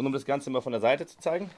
Und um das Ganze mal von der Seite zu zeigen,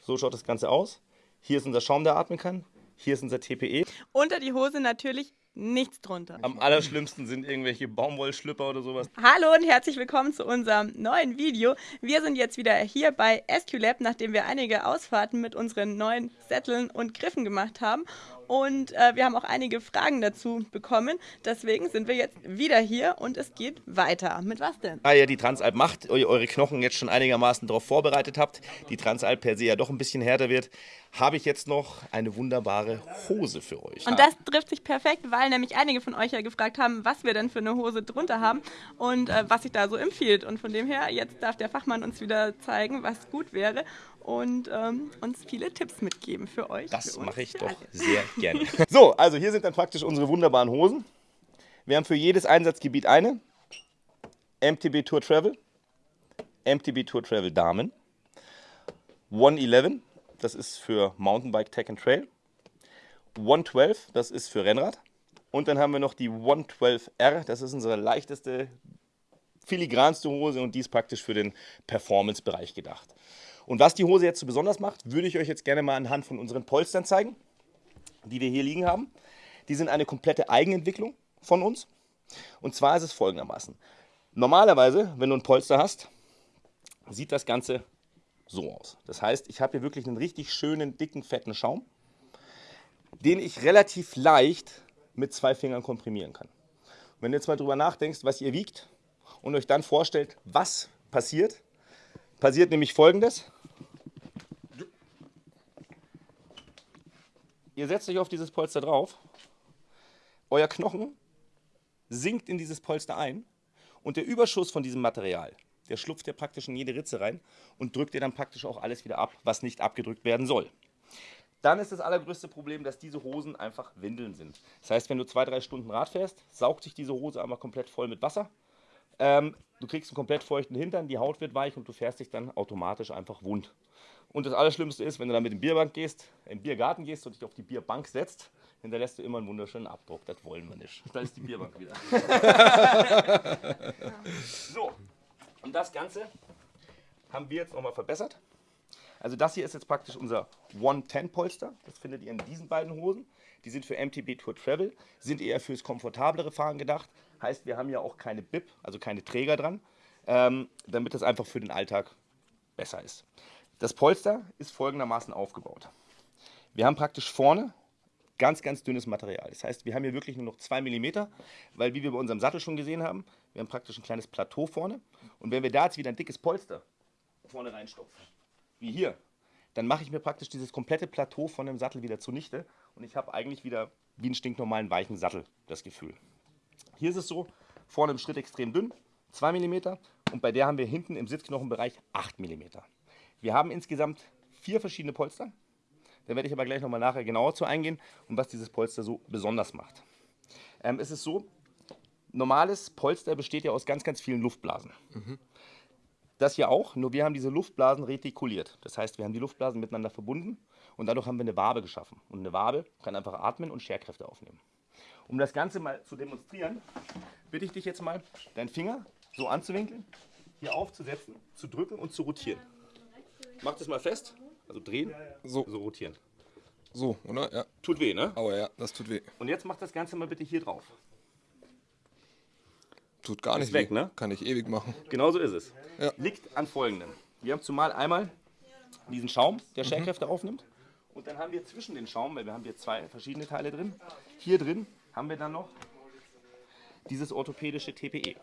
so schaut das Ganze aus. Hier ist unser Schaum, der atmen kann. Hier ist unser TPE. Unter die Hose natürlich nichts drunter. Am allerschlimmsten sind irgendwelche Baumwollschlüpper oder sowas. Hallo und herzlich willkommen zu unserem neuen Video. Wir sind jetzt wieder hier bei SQLab, nachdem wir einige Ausfahrten mit unseren neuen Sätteln und Griffen gemacht haben. Und äh, wir haben auch einige Fragen dazu bekommen. Deswegen sind wir jetzt wieder hier und es geht weiter. Mit was denn? Da ihr die Transalp macht, eure Knochen jetzt schon einigermaßen darauf vorbereitet habt, die Transalp per se ja doch ein bisschen härter wird, habe ich jetzt noch eine wunderbare Hose für euch. Und das trifft sich perfekt, weil nämlich einige von euch ja gefragt haben, was wir denn für eine Hose drunter haben und äh, was sich da so empfiehlt. Und von dem her, jetzt darf der Fachmann uns wieder zeigen, was gut wäre und ähm, uns viele Tipps mitgeben für euch. Das mache ich doch alle. sehr gerne. So, also hier sind dann praktisch unsere wunderbaren Hosen. Wir haben für jedes Einsatzgebiet eine. MTB Tour Travel, MTB Tour Travel Damen, 111, das ist für Mountainbike Tech and Trail, 112, das ist für Rennrad. Und dann haben wir noch die 112R, das ist unsere leichteste, filigranste Hose und die ist praktisch für den Performance-Bereich gedacht. Und was die Hose jetzt so besonders macht, würde ich euch jetzt gerne mal anhand von unseren Polstern zeigen, die wir hier liegen haben. Die sind eine komplette Eigenentwicklung von uns. Und zwar ist es folgendermaßen. Normalerweise, wenn du ein Polster hast, sieht das Ganze so aus. Das heißt, ich habe hier wirklich einen richtig schönen, dicken, fetten Schaum, den ich relativ leicht mit zwei Fingern komprimieren kann. Und wenn du jetzt mal drüber nachdenkst, was ihr wiegt und euch dann vorstellt, was passiert, passiert nämlich folgendes. Ihr setzt euch auf dieses Polster drauf, euer Knochen sinkt in dieses Polster ein und der Überschuss von diesem Material, der schlupft ja praktisch in jede Ritze rein und drückt dir dann praktisch auch alles wieder ab, was nicht abgedrückt werden soll. Dann ist das allergrößte Problem, dass diese Hosen einfach Windeln sind. Das heißt, wenn du zwei, drei Stunden Rad fährst, saugt sich diese Hose einmal komplett voll mit Wasser. Ähm, du kriegst einen komplett feuchten Hintern, die Haut wird weich und du fährst dich dann automatisch einfach wund. Und das Allerschlimmste ist, wenn du dann mit dem Bierbank gehst, im Biergarten gehst und dich auf die Bierbank setzt, hinterlässt du immer einen wunderschönen Abdruck. Das wollen wir nicht. Da ist die Bierbank wieder. so, und das Ganze haben wir jetzt nochmal verbessert. Also das hier ist jetzt praktisch unser 110-Polster. Das findet ihr in diesen beiden Hosen. Die sind für MTB Tour Travel, sind eher fürs komfortablere Fahren gedacht. Heißt, wir haben ja auch keine Bib, also keine Träger dran, ähm, damit das einfach für den Alltag besser ist. Das Polster ist folgendermaßen aufgebaut. Wir haben praktisch vorne ganz, ganz dünnes Material. Das heißt, wir haben hier wirklich nur noch 2 mm, weil wie wir bei unserem Sattel schon gesehen haben, wir haben praktisch ein kleines Plateau vorne. Und wenn wir da jetzt wieder ein dickes Polster vorne reinstopfen, wie hier, dann mache ich mir praktisch dieses komplette Plateau von dem Sattel wieder zunichte und ich habe eigentlich wieder wie einen stinknormalen weichen Sattel das Gefühl. Hier ist es so, vorne im Schritt extrem dünn, 2 mm und bei der haben wir hinten im Sitzknochenbereich 8 mm. Wir haben insgesamt vier verschiedene Polster. Da werde ich aber gleich nochmal nachher genauer zu eingehen und was dieses Polster so besonders macht. Ähm, es ist so, normales Polster besteht ja aus ganz, ganz vielen Luftblasen. Das hier auch, nur wir haben diese Luftblasen retikuliert. Das heißt, wir haben die Luftblasen miteinander verbunden und dadurch haben wir eine Wabe geschaffen. Und eine Wabe kann einfach atmen und Scherkräfte aufnehmen. Um das Ganze mal zu demonstrieren, bitte ich dich jetzt mal, deinen Finger so anzuwinkeln, hier aufzusetzen, zu drücken und zu rotieren. Mach das mal fest, also drehen, So, so rotieren. so, oder? Ja. Tut weh, ne? Aua, ja, das tut weh. Und jetzt mach das Ganze mal bitte hier drauf. Tut gar nicht weg, ne? Kann ich ewig machen. Genauso ist es. Ja. Liegt an folgendem. Wir haben zumal einmal diesen Schaum, der Scherkräfte aufnimmt. Und dann haben wir zwischen den Schaum, weil wir haben hier zwei verschiedene Teile drin, hier drin haben wir dann noch dieses orthopädische TPE.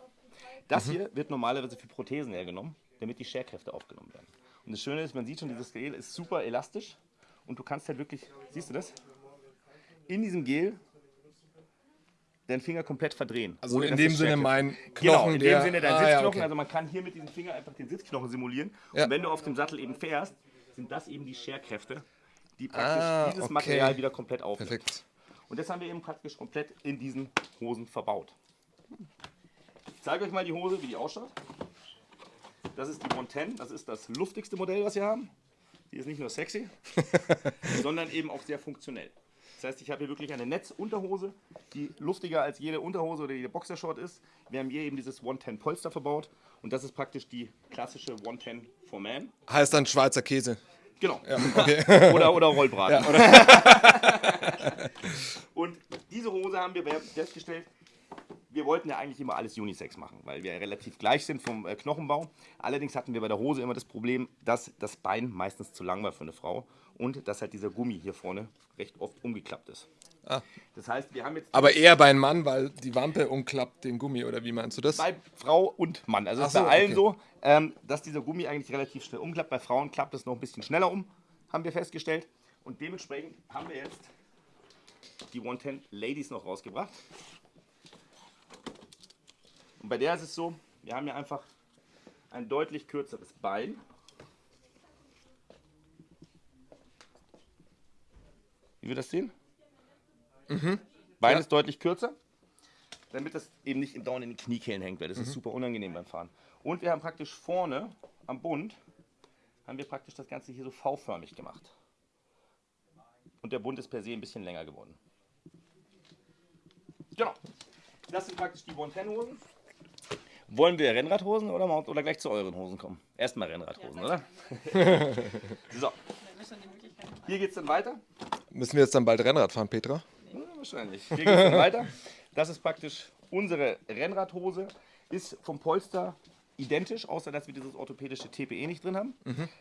Das hier wird normalerweise für Prothesen hergenommen, damit die Scherkräfte aufgenommen werden. Und das Schöne ist, man sieht schon, dieses Gel ist super elastisch und du kannst halt wirklich, siehst du das? In diesem Gel deinen Finger komplett verdrehen. Also ohne in dem Sinne mein Knochen, Genau, in der... dem Sinne dein Ah, ja, Sitzknochen. okay. Also man kann hier mit diesem Finger einfach den Sitzknochen simulieren. Ja. Und wenn du auf dem Sattel eben fährst, sind das eben die Scherkräfte, die praktisch Ah, dieses okay. Material wieder komplett aufnehmen. Perfekt. Und das haben wir eben praktisch komplett in diesen Hosen verbaut. Ich zeige euch mal die Hose, wie die ausschaut. Das ist die 110, das ist das luftigste Modell, was wir haben. Die ist nicht nur sexy, sondern eben auch sehr funktionell. Das heißt, ich habe hier wirklich eine Netzunterhose, die lustiger als jede Unterhose oder jede Boxershort ist. Wir haben hier eben dieses 110 Polster verbaut und das ist praktisch die klassische 110 for Man. Heißt dann Schweizer Käse. Genau. Ja, okay. Oder, oder Rollbraten. und diese Hose haben wir festgestellt, wir wollten ja eigentlich immer alles Unisex machen, weil wir ja relativ gleich sind vom äh, Knochenbau. Allerdings hatten wir bei der Hose immer das Problem, dass das Bein meistens zu lang war für eine Frau und dass halt dieser Gummi hier vorne recht oft umgeklappt ist. Ah. Das heißt, wir haben jetzt Aber eher bei einem Mann, weil die Wampe umklappt den Gummi, oder wie meinst du das? bei Frau und Mann. Also es ist bei so, allen okay. so, ähm, dass dieser Gummi eigentlich relativ schnell umklappt. Bei Frauen klappt es noch ein bisschen schneller um, haben wir festgestellt. Und dementsprechend haben wir jetzt die 110 Ladies noch rausgebracht. Und bei der ist es so, wir haben hier einfach ein deutlich kürzeres Bein. Wie wir das sehen? Bein Ja. ist deutlich kürzer, damit das eben nicht dauernd in den Kniekehlen hängt, weil das ist super unangenehm beim Fahren. Und wir haben praktisch vorne am Bund, haben wir praktisch das Ganze hier so V-förmig gemacht. Und der Bund ist per se ein bisschen länger geworden. Genau. Das sind praktisch die 110-Hosen. Wollen wir Rennradhosen oder, mal- oder gleich zu euren Hosen kommen? Erstmal Rennradhosen, oder? so, hier geht es dann weiter. Müssen wir jetzt dann bald Rennrad fahren, Petra? Ja, wahrscheinlich. Hier geht es weiter. Das ist praktisch unsere Rennradhose. Ist vom Polster identisch, außer dass wir dieses orthopädische TPE nicht drin haben.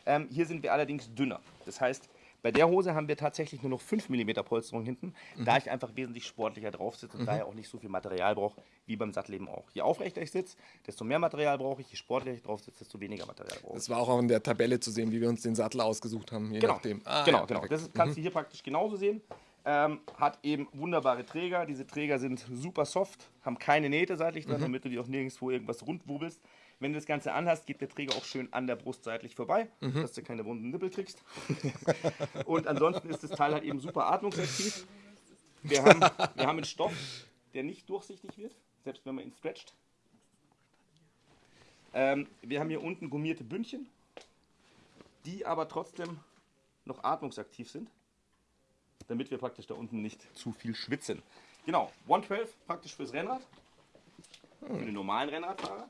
Ähm, hier sind wir allerdings dünner. Das heißt, bei der Hose haben wir tatsächlich nur noch 5 mm Polsterung hinten, da ich einfach wesentlich sportlicher drauf sitze und daher auch nicht so viel Material brauche, wie beim Sattleben auch. Je aufrechter ich sitze, desto mehr Material brauche ich, je sportlicher ich drauf sitze, desto weniger Material brauche ich. Das war auch in der Tabelle zu sehen, wie wir uns den Sattel ausgesucht haben, je Genau, nachdem. Ah, genau, ja, genau. perfekt. Das kannst du hier praktisch genauso sehen. Ähm, hat eben wunderbare Träger. Diese Träger sind super soft, haben keine Nähte seitlich Mhm. dran, damit du dir auch nirgendwo irgendwas rundwubbelst. Wenn du das Ganze anhast, geht der Träger auch schön an der Brust seitlich vorbei, Mhm. dass du keine wunden Nippel kriegst. Und ansonsten ist das Teil halt eben super atmungsaktiv. Wir haben, wir haben einen Stoff, der nicht durchsichtig wird, selbst wenn man ihn stretcht. Ähm, wir haben hier unten gummierte Bündchen, die aber trotzdem noch atmungsaktiv sind, damit wir praktisch da unten nicht zu viel schwitzen. Genau, 112 praktisch fürs Rennrad, für den normalen Rennradfahrer.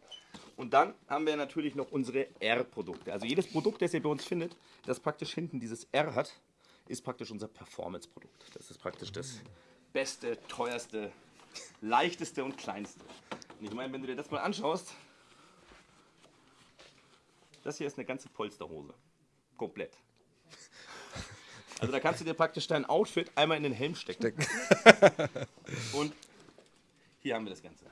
Und dann haben wir natürlich noch unsere R-Produkte. Also jedes Produkt, das ihr bei uns findet, das praktisch hinten dieses R hat, ist praktisch unser Performance-Produkt. Das ist praktisch das beste, teuerste, leichteste und kleinste. Und ich meine, wenn du dir das mal anschaust, das hier ist eine ganze Polsterhose. Komplett. Also da kannst du dir praktisch dein Outfit einmal in den Helm stecken. Und hier haben wir das Ganze.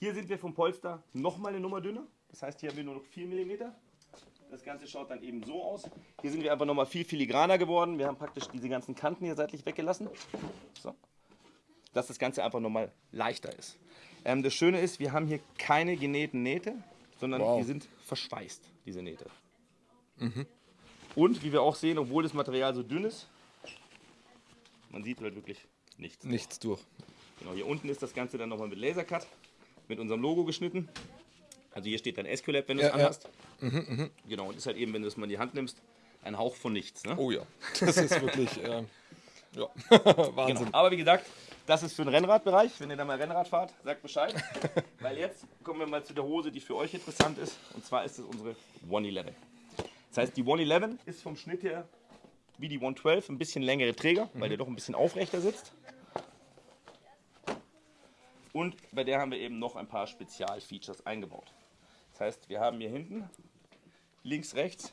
Hier sind wir vom Polster nochmal eine Nummer dünner. Das heißt, hier haben wir nur noch 4 mm. Das Ganze schaut dann eben so aus. Hier sind wir einfach nochmal viel filigraner geworden. Wir haben praktisch diese ganzen Kanten hier seitlich weggelassen. So. Dass das Ganze einfach nochmal leichter ist. Ähm, das Schöne ist, wir haben hier keine genähten Nähte, sondern Wow. die sind verschweißt, diese Nähte. Und wie wir auch sehen, obwohl das Material so dünn ist, man sieht halt wirklich nichts. Nichts durch. Genau, hier unten ist das Ganze dann nochmal mit Lasercut, mit unserem Logo geschnitten. Also hier steht dann SQLab, wenn du es Ja, ja. anhast. Genau, und ist halt eben, wenn du es mal in die Hand nimmst, ein Hauch von nichts. Ne? Oh ja, das ist wirklich, äh, ja, Genau. Wahnsinn. Aber wie gesagt, das ist für den Rennradbereich. Wenn ihr da mal Rennrad fahrt, sagt Bescheid. Weil jetzt kommen wir mal zu der Hose, die für euch interessant ist. Und zwar ist es unsere 111. Das heißt, die 111 ist vom Schnitt her wie die 112 ein bisschen längere Träger, weil der doch ein bisschen aufrechter sitzt. Und bei der haben wir eben noch ein paar Spezialfeatures eingebaut. Das heißt, wir haben hier hinten links, rechts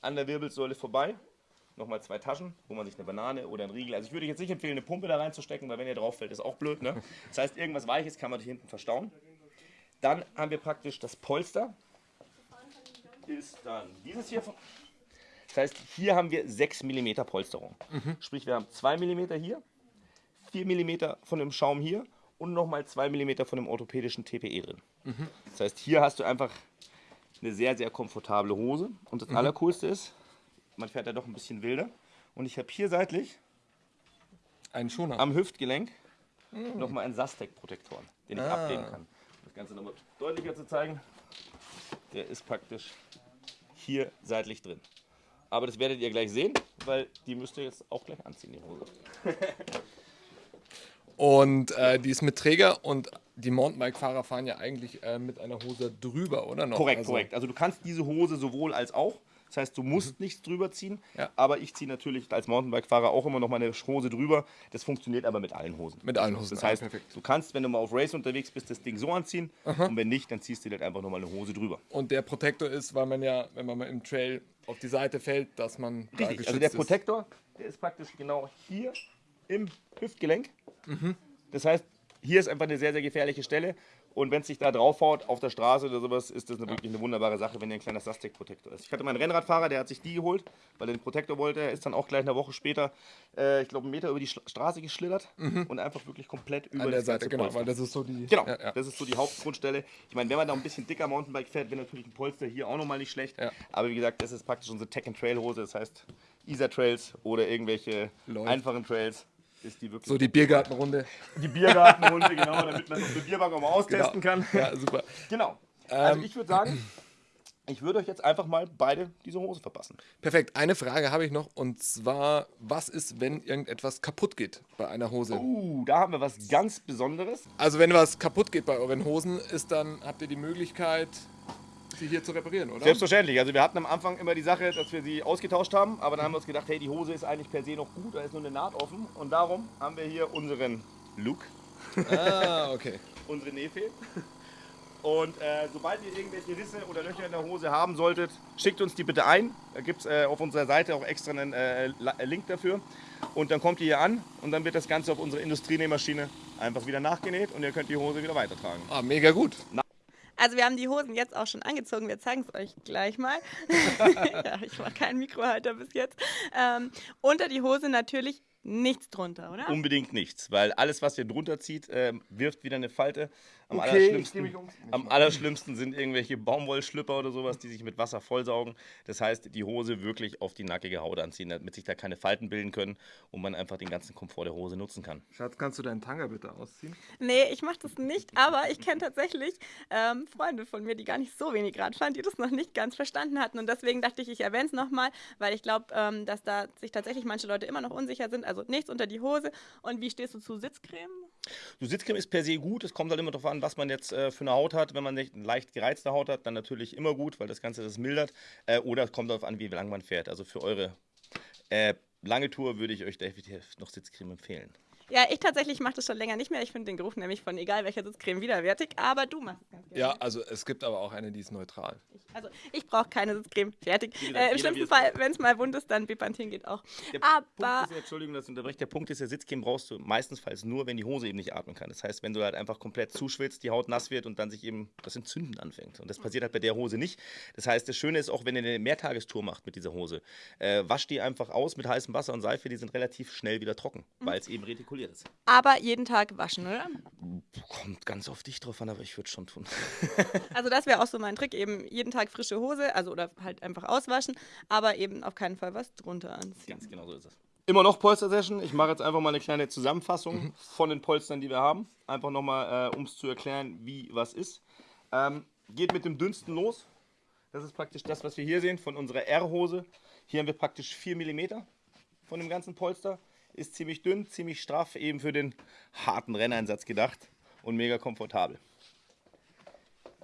an der Wirbelsäule vorbei nochmal zwei Taschen, wo man sich eine Banane oder einen Riegel. Also ich würde jetzt nicht empfehlen, eine Pumpe da reinzustecken, weil wenn ihr drauf fällt, ist auch blöd. Ne? Das heißt, irgendwas Weiches kann man hier hinten verstauen. Dann haben wir praktisch das Polster. Ist dann dieses hier. Das heißt, hier haben wir 6 mm Polsterung. Sprich, wir haben 2 mm hier, 4 mm von dem Schaum hier und nochmal 2 mm von dem orthopädischen TPE drin. Das heißt, hier hast du einfach eine sehr, sehr komfortable Hose. Und das Allercoolste ist, man fährt ja doch ein bisschen wilder. Und ich habe hier seitlich Ein Schoner. am Hüftgelenk nochmal einen Sastec-Protektoren, den ich Ah. abnehmen kann. Um das Ganze nochmal deutlicher zu zeigen, der ist praktisch hier seitlich drin. Aber das werdet ihr gleich sehen, weil die müsst ihr jetzt auch gleich anziehen, die Hose. Und äh, die ist mit Träger und die Mountainbike-Fahrer fahren ja eigentlich äh, mit einer Hose drüber, oder noch? Korrekt, also, korrekt. Also du kannst diese Hose sowohl als auch. Das heißt, du musst nichts drüber ziehen, Ja. aber ich ziehe natürlich als Mountainbike-Fahrer auch immer noch meine Hose drüber. Das funktioniert aber mit allen Hosen. Mit allen Hosen. Das heißt, perfekt. du kannst, wenn du mal auf Race unterwegs bist, das Ding so anziehen und wenn nicht, dann ziehst du dir halt einfach nochmal eine Hose drüber. Und der Protektor ist, weil man ja, wenn man mal im Trail auf die Seite fällt, dass man da Richtig, geschützt also der. Protektor, der ist praktisch genau hier im Hüftgelenk. Mhm. Das heißt, hier ist einfach eine sehr, sehr gefährliche Stelle. Und wenn es sich da draufhaut auf der Straße oder sowas, ist das eine, wirklich eine wunderbare Sache, wenn ihr ein kleiner Sastec-Protektor ist. Ich hatte meinen Rennradfahrer, der hat sich die geholt, weil er den Protektor wollte. Er ist dann auch gleich eine Woche später, äh, ich glaube, einen Meter über die Schla- Straße geschlittert und einfach wirklich komplett über Mhm. An der Seite, genau, Polster. weil das ist so die. Genau, Ja, ja. das ist so die Hauptgrundstelle. Ich meine, wenn man da ein bisschen dicker Mountainbike fährt, wäre natürlich ein Polster hier auch nochmal nicht schlecht. Ja. Aber wie gesagt, das ist praktisch unsere Tech-and-Trail-Hose. Das heißt, Isar-Trails oder irgendwelche Läuft. einfachen Trails ist die wirklich So die Biergartenrunde. die Biergartenhunde, genau, damit man es auf der Bierbank auch mal austesten kann. Ja, super. Genau. Also Ähm, ich würde sagen, ich würde euch jetzt einfach mal beide diese Hose verpassen. Perfekt. Eine Frage habe ich noch und zwar, was ist, wenn irgendetwas kaputt geht bei einer Hose? Uh, da haben wir was ganz Besonderes. Also wenn was kaputt geht bei euren Hosen, ist dann habt ihr die Möglichkeit, sie hier zu reparieren, oder? Selbstverständlich. Also wir hatten am Anfang immer die Sache, dass wir sie ausgetauscht haben, aber dann haben wir uns gedacht, hey, die Hose ist eigentlich per se noch gut, da ist nur eine Naht offen. Und darum haben wir hier unseren Luke, Ah, okay. unsere Nefe. Und äh, sobald ihr irgendwelche Risse oder Löcher in der Hose haben solltet, schickt uns die bitte ein. Da gibt es äh, auf unserer Seite auch extra einen äh, äh, Link dafür. Und dann kommt ihr hier an und dann wird das Ganze auf unsere Industrienähmaschine einfach wieder nachgenäht und ihr könnt die Hose wieder weitertragen. Ah, mega gut. Also wir haben die Hosen jetzt auch schon angezogen. Wir zeigen es euch gleich mal. ja, ich war kein Mikrohalter bis jetzt. Ähm, unter die Hose natürlich nichts drunter, oder? Unbedingt nichts, weil alles, was ihr drunter zieht, ähm, wirft wieder eine Falte. Am, Okay, allerschlimmsten, um. am allerschlimmsten sind irgendwelche Baumwollschlüpper oder sowas, die sich mit Wasser vollsaugen. Das heißt, die Hose wirklich auf die nackige Haut anziehen, damit sich da keine Falten bilden können und man einfach den ganzen Komfort der Hose nutzen kann. Schatz, kannst du deinen Tanga bitte ausziehen? Nee, ich mache das nicht, aber ich kenne tatsächlich ähm, Freunde von mir, die gar nicht so wenig Rad fahren, die das noch nicht ganz verstanden hatten. Und deswegen dachte ich, ich erwähne es nochmal, weil ich glaube, ähm, dass da sich tatsächlich manche Leute immer noch unsicher sind. Also nichts unter die Hose. Und wie stehst du zu Sitzcreme? Du Sitzcreme ist per se gut, es kommt halt immer darauf an, was man jetzt äh, für eine Haut hat. Wenn man nicht eine leicht gereizte Haut hat, dann natürlich immer gut, weil das Ganze das mildert. Äh, oder es kommt darauf an, wie lang man fährt. Also für eure äh, lange Tour würde ich euch definitiv noch Sitzcreme empfehlen. Ja, ich tatsächlich mache das schon länger nicht mehr. Ich finde den Geruch nämlich von egal welcher Sitzcreme widerwärtig, aber du machst es ganz gerne. Ja, also es gibt aber auch eine, die ist neutral. Ich, also ich brauche keine Sitzcreme. Fertig. gesagt, Äh, Im schlimmsten Fall, wenn es mal wund ist, dann Bepanthen geht auch. Der Aber Punkt ist ja, Entschuldigung, dass ich unterbreche, der Punkt ist, der Sitzcreme brauchst du meistenfalls nur, wenn die Hose eben nicht atmen kann. Das heißt, wenn du halt einfach komplett zuschwitzt, die Haut nass wird und dann sich eben das Entzünden anfängt. Und das passiert halt bei der Hose nicht. Das heißt, das Schöne ist auch, wenn ihr eine Mehrtagestour macht mit dieser Hose, äh, wascht die einfach aus mit heißem Wasser und Seife, die sind relativ schnell wieder trocken, weil es eben retikuliert ist. aber jeden Tag waschen, oder? Kommt ganz auf dich drauf an, aber ich würde schon tun. Also das wäre auch so mein Trick, eben jeden Tag frische Hose, also oder halt einfach auswaschen, aber eben auf keinen Fall was drunter anziehen. Ganz genau so ist es. Immer noch Polster-Session. Ich mache jetzt einfach mal eine kleine Zusammenfassung von den Polstern, die wir haben. Einfach nochmal, äh, um es zu erklären, wie was ist. Ähm, geht mit dem dünnsten los. Das ist praktisch das, was wir hier sehen von unserer R-Hose. Hier haben wir praktisch 4 mm von dem ganzen Polster. Ist ziemlich dünn, ziemlich straff, eben für den harten Renneinsatz gedacht und mega komfortabel.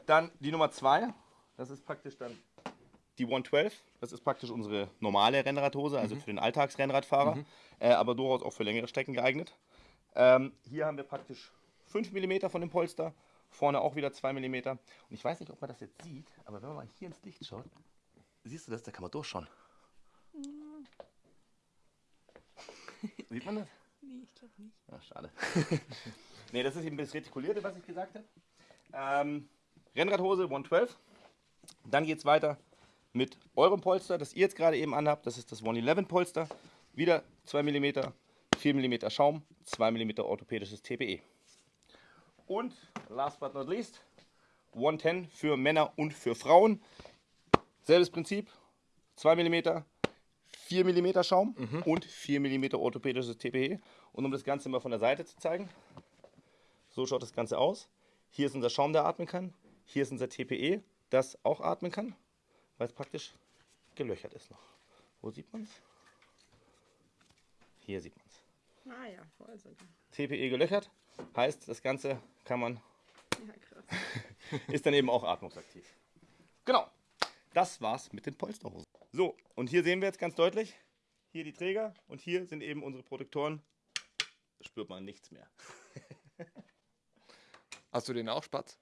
Dann die Nummer 2. Das ist praktisch dann die 112, das ist praktisch unsere normale Rennradhose, also für den Alltagsrennradfahrer, äh, aber durchaus auch für längere Strecken geeignet. Ähm, hier haben wir praktisch 5 mm von dem Polster, vorne auch wieder 2 mm. Und ich weiß nicht, ob man das jetzt sieht, aber wenn man mal hier ins Licht schaut, siehst du das, da kann man durchschauen. Sieht man das? Nee, ich glaube nicht. Ach, schade. nee, das ist eben das Retikulierte, was ich gesagt habe. Ähm, Rennradhose 112. Dann geht es weiter mit eurem Polster, das ihr jetzt gerade eben anhabt. Das ist das 111 Polster. Wieder 2 mm, 4 mm Schaum, 2 mm orthopädisches TPE. Und last but not least, 110 für Männer und für Frauen. Selbes Prinzip, 2 mm, 4 mm Schaum und 4 mm orthopädisches TPE. Und um das Ganze mal von der Seite zu zeigen, so schaut das Ganze aus. Hier ist unser Schaum, der atmen kann. Hier ist unser TPE, das auch atmen kann, weil es praktisch gelöchert ist noch. Wo sieht man es? Hier sieht man es. Ah ja, voll sogar. TPE gelöchert, heißt, das Ganze kann man, Ja, krass. ist dann eben auch atmungsaktiv. Genau, das war's mit den Polsterhosen. So, und hier sehen wir jetzt ganz deutlich, hier die Träger und hier sind eben unsere Protektoren. Da spürt man nichts mehr. Hast du den auch, Spatz?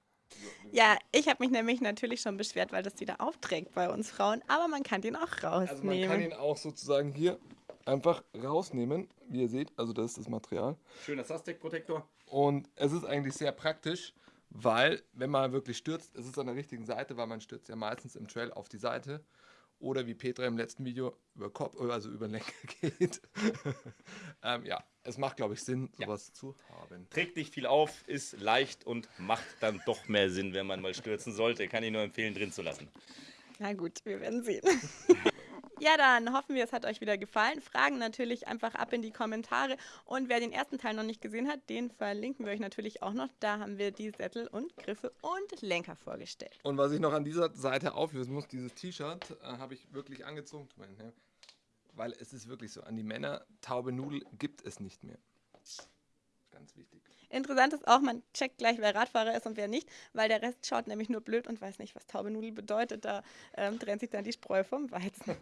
Ja, ich habe mich nämlich natürlich schon beschwert, weil das wieder aufträgt bei uns Frauen, aber man kann den auch rausnehmen. Also man kann ihn auch sozusagen hier einfach rausnehmen, wie ihr seht. Also das ist das Material. Schöner Sustec-Protektor. Und es ist eigentlich sehr praktisch, weil wenn man wirklich stürzt, es ist an der richtigen Seite, weil man stürzt ja meistens im Trail auf die Seite. Oder wie Petra im letzten Video über Kopf, also über den Lenker geht. ähm, ja, es macht, glaube ich, Sinn, sowas zu haben. Trägt nicht viel auf, ist leicht und macht dann doch mehr Sinn, wenn man mal stürzen sollte. Kann ich nur empfehlen, drin zu lassen. Na gut, wir werden sehen. Ja, dann hoffen wir, es hat euch wieder gefallen. Fragen natürlich einfach ab in die Kommentare. Und wer den ersten Teil noch nicht gesehen hat, den verlinken wir euch natürlich auch noch. Da haben wir die Sättel und Griffe und Lenker vorgestellt. Und was ich noch an dieser Seite auflösen muss, dieses T-Shirt äh, habe ich wirklich angezogen. Ne? Weil es ist wirklich so, an die Männer, taube Nudel gibt es nicht mehr. Ganz wichtig. Interessant ist auch, man checkt gleich, wer Radfahrer ist und wer nicht, weil der Rest schaut nämlich nur blöd und weiß nicht, was taube Nudel bedeutet. Da ähm, trennt sich dann die Spreu vom Weizen.